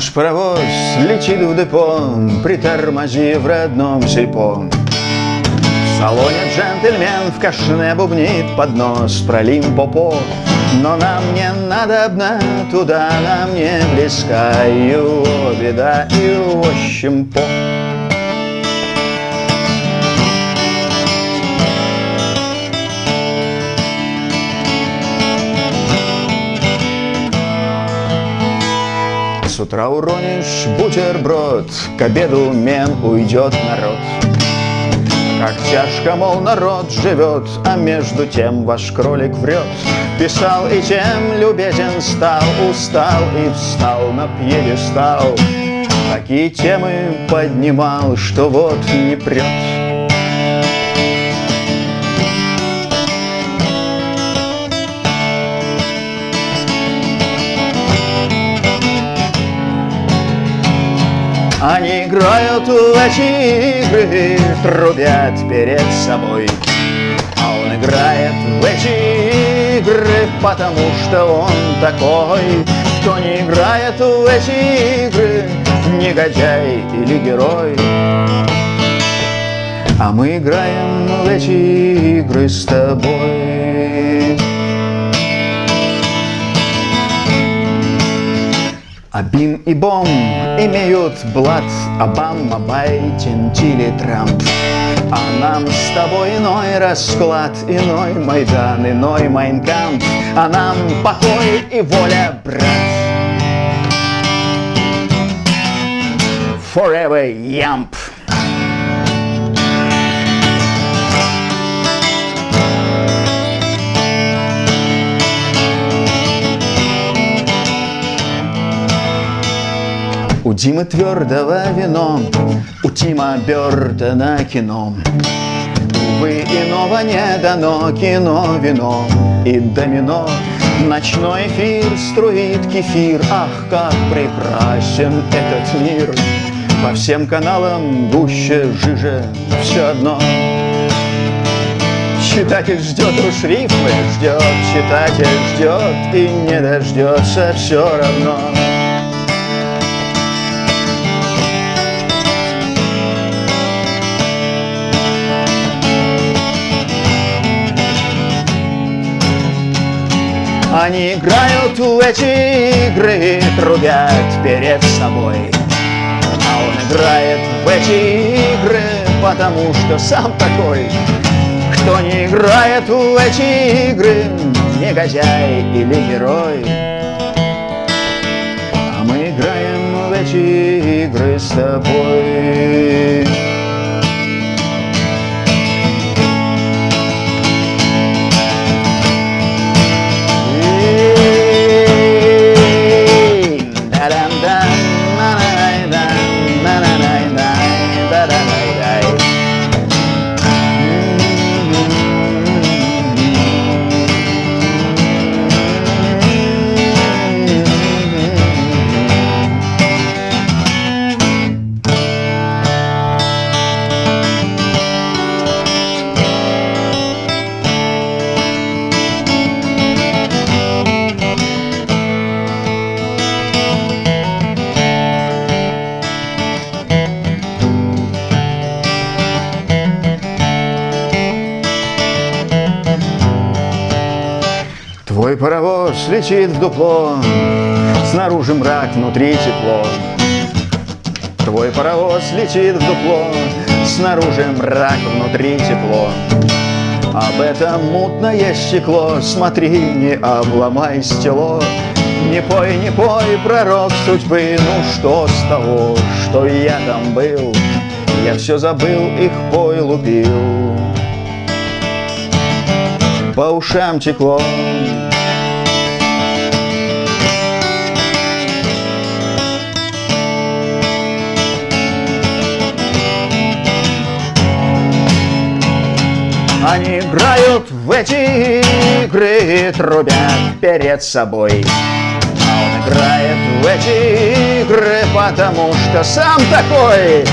Наш паровоз летит в депо, притормозив в родном сельпо. В салоне джентльмен в кашне бубнит под нос про Лимпопо. Но нам не надобно туда, нам не близка его беда и ощемпо. С утра уронишь бутерброд, к обеду мем уйдет народ. Как тяжко, мол, народ живет, а между тем ваш кролик врет. Писал и тем любезен стал, устал и встал на пьедестал. Такие темы поднимал, что вот не прет. Они играют в эти игры, трубят перед собой. А он играет в эти игры, потому что он такой. Кто не играет в эти игры, негодяй или герой. А мы играем в эти игры с тобой. Абим и Бом имеют блат Обама, Байден, Тили, Трамп. А нам с тобой иной расклад Иной Майдан, иной Майнкамп. А нам покой и воля, брат. Forever Yamp Димы твердого вино, у Тима Бертона кино. Увы, иного не дано, кино, вино и домино. Ночной эфир струит кефир, ах, как прекрасен этот мир. По всем каналам гуще, жиже, все одно. Читатель ждет уж рифмы, ждет, читатель ждет и не дождется все равно. Они играют в эти игры, трубят перед собой. А он играет в эти игры, потому что сам такой. Кто не играет в эти игры, негодяй или герой. А мы играем в эти игры с тобой. Паровоз летит в дупло, Снаружи мрак, внутри тепло. Твой паровоз летит в дупло, Снаружи мрак, внутри тепло. Об этом мутное стекло, Смотри, не обломай стело. Не пой, не пой, пророк судьбы, Ну что с того, что я там был? Я все забыл, их пой лупил. По ушам текло, Они играют в эти игры, трубят перед собой. А он играет в эти игры, потому что сам такой.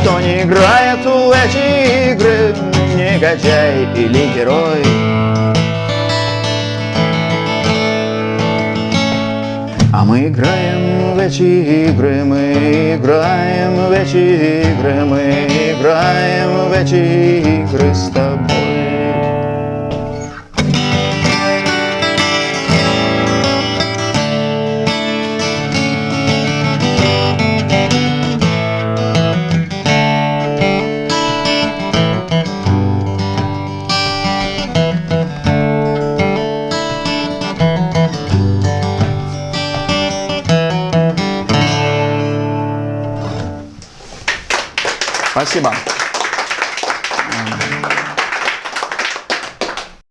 Кто не играет в эти игры, негодяй или герой. А мы играем в эти игры, мы играем в эти игры, мы играем в эти игры с тобой. Спасибо.